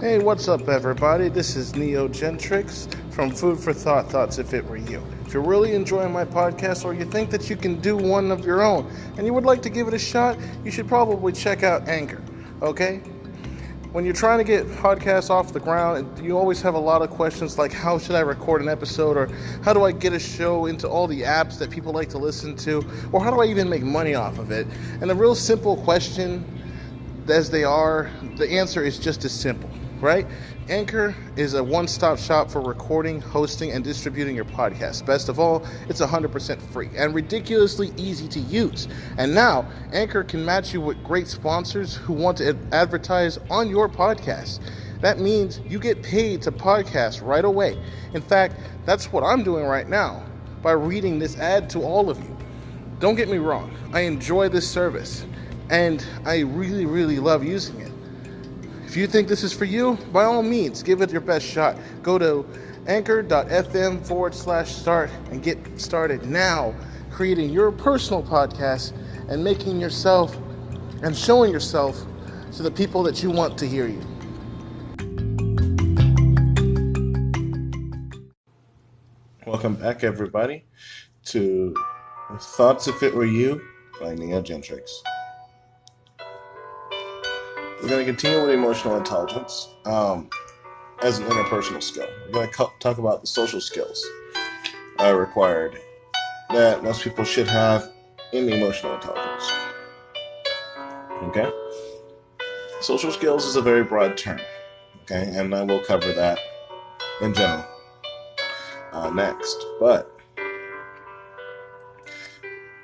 Hey, what's up, everybody? This is Neo Gentrix from Food for Thought Thoughts If It Were You. If you're really enjoying my podcast or you think that you can do one of your own and you would like to give it a shot, you should probably check out Anchor, okay? When you're trying to get podcasts off the ground, you always have a lot of questions like how should I record an episode or how do I get a show into all the apps that people like to listen to or how do I even make money off of it? And the real simple question as they are, the answer is just as simple right? Anchor is a one stop shop for recording, hosting, and distributing your podcast. Best of all, it's 100% free and ridiculously easy to use. And now, Anchor can match you with great sponsors who want to advertise on your podcast. That means you get paid to podcast right away. In fact, that's what I'm doing right now by reading this ad to all of you. Don't get me wrong, I enjoy this service and I really, really love using it. If you think this is for you, by all means, give it your best shot. Go to anchor.fm forward slash start and get started now creating your personal podcast and making yourself and showing yourself to the people that you want to hear you. Welcome back, everybody, to Thoughts If It Were You by Neo Gentrix. We're going to continue with emotional intelligence um, as an interpersonal skill. We're going to talk about the social skills uh, required that most people should have in emotional intelligence. Okay? Social skills is a very broad term. Okay? And I will cover that in general uh, next. But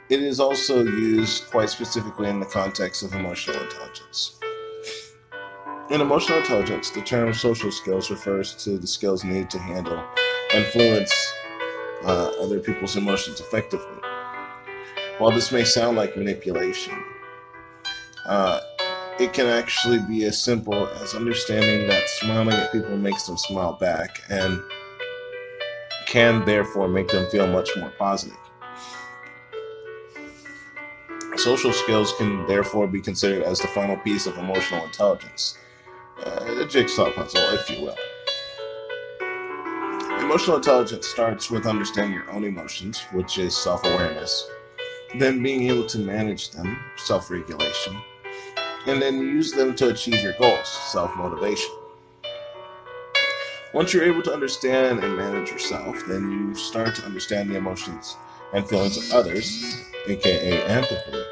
it is also used quite specifically in the context of emotional intelligence. In emotional intelligence, the term social skills refers to the skills needed to handle and influence uh, other people's emotions effectively. While this may sound like manipulation, uh, it can actually be as simple as understanding that smiling at people makes them smile back and can therefore make them feel much more positive. Social skills can therefore be considered as the final piece of emotional intelligence uh, a jigsaw puzzle, if you will. Emotional intelligence starts with understanding your own emotions, which is self awareness, then being able to manage them, self regulation, and then use them to achieve your goals, self motivation. Once you're able to understand and manage yourself, then you start to understand the emotions and feelings of others, aka empathy,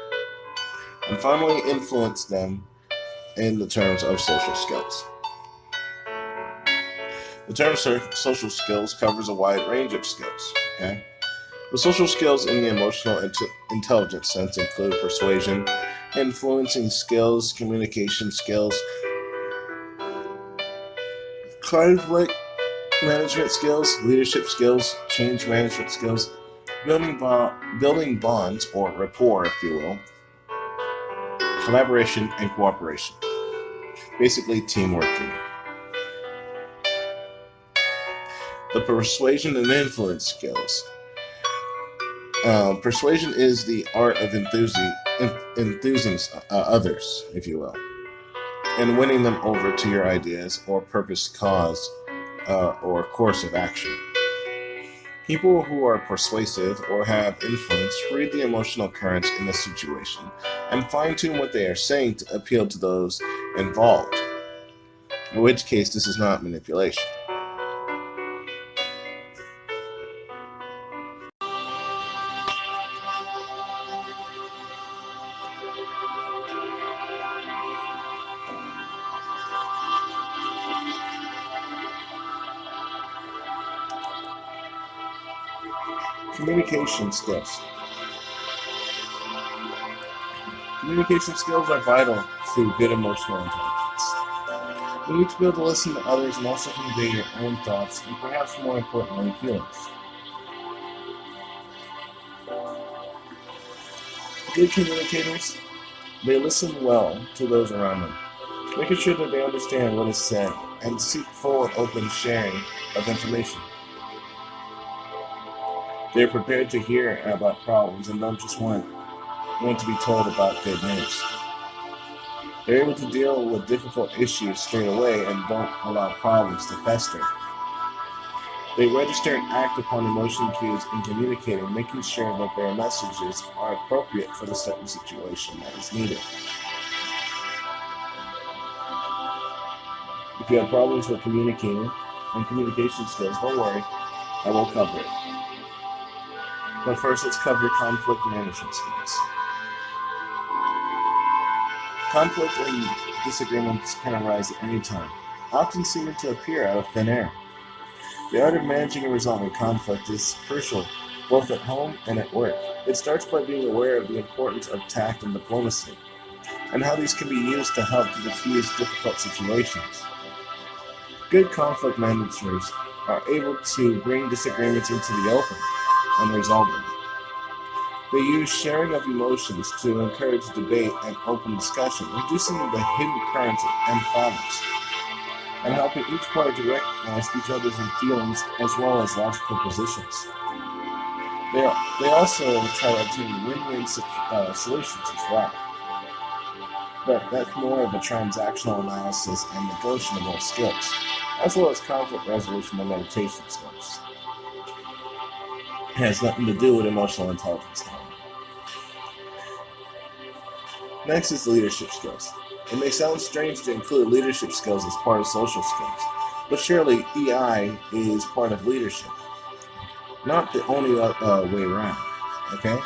and finally influence them in the terms of social skills. The term social skills covers a wide range of skills. Okay, the social skills in the emotional int- intelligence sense include persuasion, influencing skills, communication skills, conflict management skills, leadership skills, change management skills, building bo- building bonds or rapport, if you will, collaboration and cooperation basically teamwork. The persuasion and influence skills. Uh, persuasion is the art of enthusing, enthusing uh, others, if you will, and winning them over to your ideas or purpose, cause, uh, or course of action. People who are persuasive or have influence read the emotional currents in the situation and fine tune what they are saying to appeal to those involved, in which case, this is not manipulation. Communication skills. Communication skills are vital to good emotional intelligence. You need to be able to listen to others and also convey your own thoughts and perhaps more importantly, feelings. Good communicators, they listen well to those around them, making sure that they understand what is said and seek full open sharing of information. They're prepared to hear about problems and don't just want, want to be told about good news. They're able to deal with difficult issues straight away and don't allow problems to fester. They register and act upon emotion cues in communicating, making sure that their messages are appropriate for the certain situation that is needed. If you have problems with communicating and communication skills, don't worry, I will cover it. But first, let's cover conflict management skills. Conflict and disagreements can arise at any time, often seeming to appear out of thin air. The art of managing and resolving conflict is crucial, both at home and at work. It starts by being aware of the importance of tact and diplomacy, and how these can be used to help to diffuse difficult situations. Good conflict managers are able to bring disagreements into the open and resolve them. They use sharing of emotions to encourage debate and open discussion, reducing the hidden currents and problems, and helping each party to recognize each other's feelings as well as logical positions. They, they also try to obtain win-win uh, solutions as well. But that's more of a transactional analysis and negotiable skills, as well as conflict resolution and meditation skills. Has nothing to do with emotional intelligence. Next is leadership skills. It may sound strange to include leadership skills as part of social skills, but surely EI is part of leadership. Not the only uh, uh, way around, okay?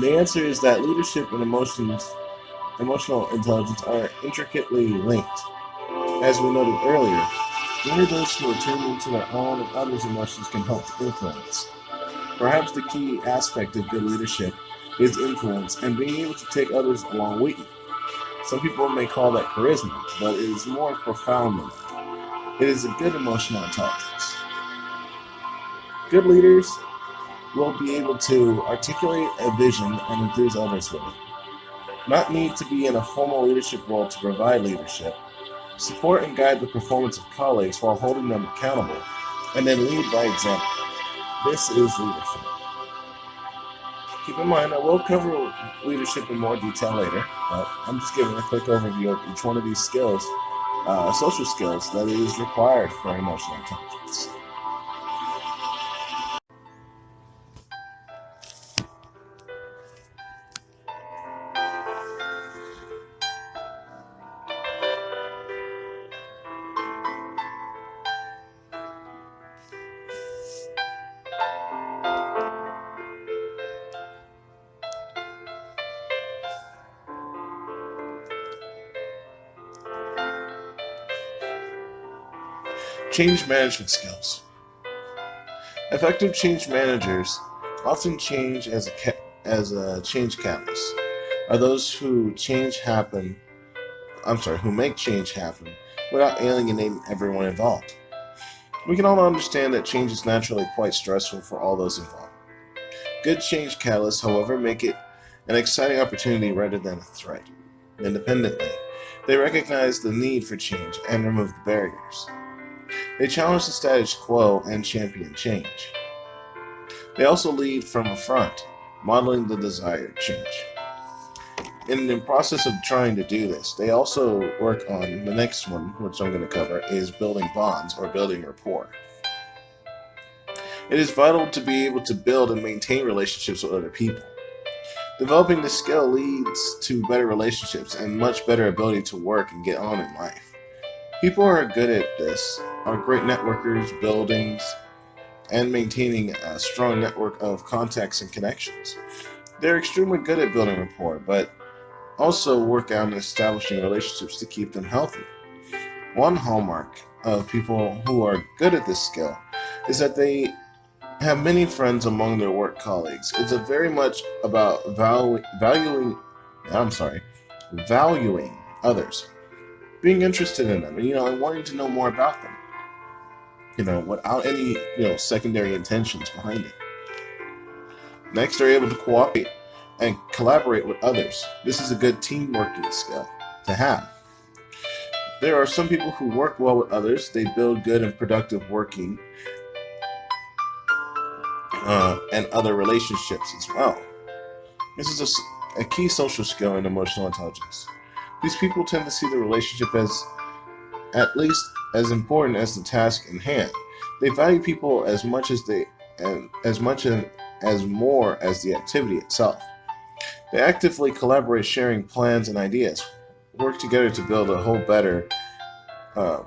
The answer is that leadership and emotions, emotional intelligence are intricately linked. As we noted earlier, only those who are tuned into their own and others' emotions can help to influence. Perhaps the key aspect of good leadership is influence and being able to take others along with you. Some people may call that charisma, but it is more profound than that. It is a good emotional intelligence. Good leaders will be able to articulate a vision and enthuse others with it. Not need to be in a formal leadership role to provide leadership. Support and guide the performance of colleagues while holding them accountable, and then lead by example. This is leadership. Keep in mind, I will cover leadership in more detail later, but I'm just giving a quick overview of each one of these skills, uh, social skills, that is required for emotional intelligence. Change management skills. Effective change managers often change as a as a change catalyst. Are those who change happen? I'm sorry, who make change happen without alienating everyone involved. We can all understand that change is naturally quite stressful for all those involved. Good change catalysts, however, make it an exciting opportunity rather than a threat. Independently, they recognize the need for change and remove the barriers. They challenge the status quo and champion change. They also lead from the front, modeling the desired change. In the process of trying to do this, they also work on the next one, which I'm going to cover, is building bonds or building rapport. It is vital to be able to build and maintain relationships with other people. Developing this skill leads to better relationships and much better ability to work and get on in life. People are good at this are great networkers, buildings, and maintaining a strong network of contacts and connections. They're extremely good at building rapport, but also work on establishing relationships to keep them healthy. One hallmark of people who are good at this skill is that they have many friends among their work colleagues. It's a very much about valu- valuing, I'm sorry, valuing others being interested in them and you know and wanting to know more about them you know without any you know secondary intentions behind it. Next they're able to cooperate and collaborate with others. This is a good team working skill to have. There are some people who work well with others. They build good and productive working uh, and other relationships as well. This is a a key social skill in emotional intelligence. These people tend to see the relationship as at least as important as the task in hand. They value people as much as they and as much and as more as the activity itself. They actively collaborate, sharing plans and ideas, work together to build a whole better. Uh,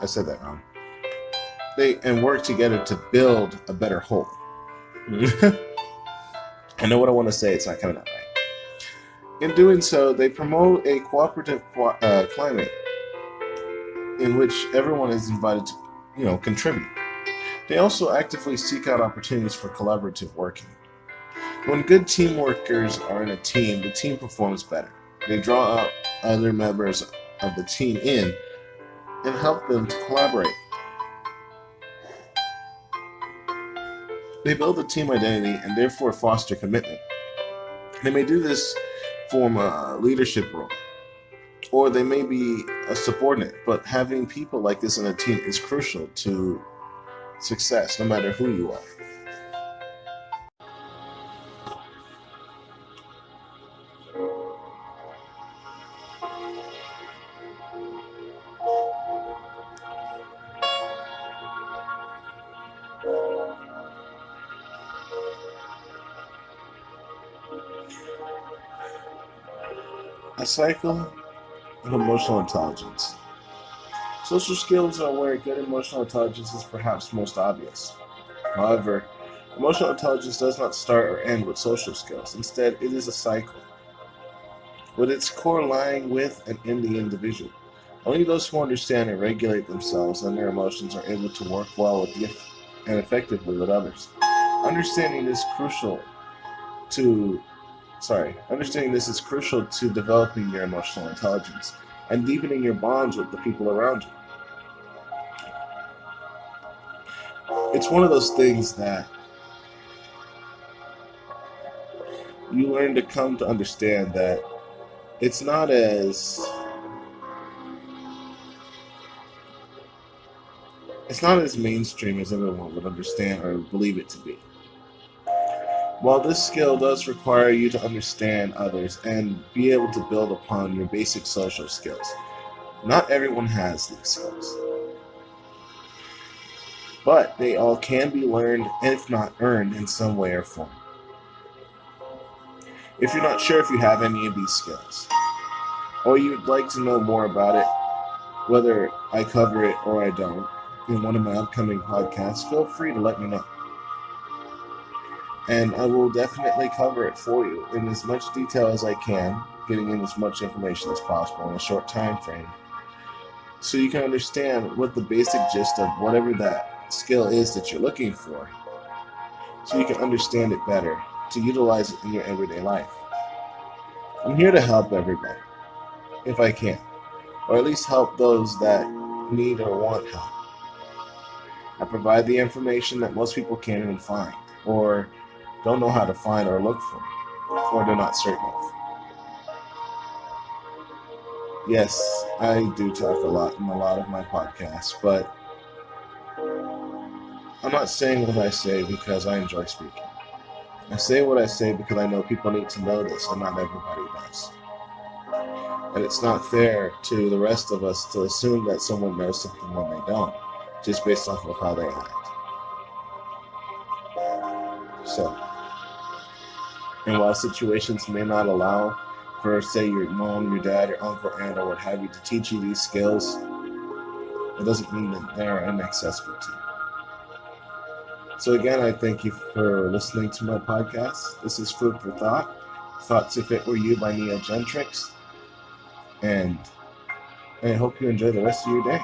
I said that wrong. They and work together to build a better whole. I know what I want to say. It's not coming out. In doing so, they promote a cooperative uh, climate in which everyone is invited to, you know, contribute. They also actively seek out opportunities for collaborative working. When good team workers are in a team, the team performs better. They draw out other members of the team in and help them to collaborate. They build a team identity and therefore foster commitment. They may do this from a leadership role, or they may be a subordinate, but having people like this in a team is crucial to success, no matter who you are. Cycle of emotional intelligence. Social skills are where good emotional intelligence is perhaps most obvious. However, emotional intelligence does not start or end with social skills. Instead, it is a cycle, with its core lying with and in the individual. Only those who understand and regulate themselves and their emotions are able to work well with and effectively with others. Understanding is crucial to sorry, understanding this is crucial to developing your emotional intelligence and deepening your bonds with the people around you. It's one of those things that you learn to come to understand that it's not as it's not as mainstream as everyone would understand or believe it to be. While this skill does require you to understand others and be able to build upon your basic social skills, not everyone has these skills. But they all can be learned, if not earned, in some way or form. If you're not sure if you have any of these skills, or you'd like to know more about it, whether I cover it or I don't, in one of my upcoming podcasts, feel free to let me know and I will definitely cover it for you in as much detail as I can, getting in as much information as possible in a short time frame, so you can understand what the basic gist of whatever that skill is that you're looking for, so you can understand it better to utilize it in your everyday life. I'm here to help everybody, if I can, or at least help those that need or want help. I provide the information that most people can't even find, or don't know how to find or look for, or they're not certain of. Yes, I do talk a lot in a lot of my podcasts, but I'm not saying what I say because I enjoy speaking. I say what I say because I know people need to know this, and not everybody does. And it's not fair to the rest of us to assume that someone knows something when they don't, just based off of how they act. So, and while situations may not allow for, say, your mom, your dad, your uncle, aunt, or what have you to teach you these skills, it doesn't mean that they are inaccessible to you. So, again, I thank you for listening to my podcast. This is Food for Thought Thoughts If It Were You by Neo Gentrix. And I hope you enjoy the rest of your day.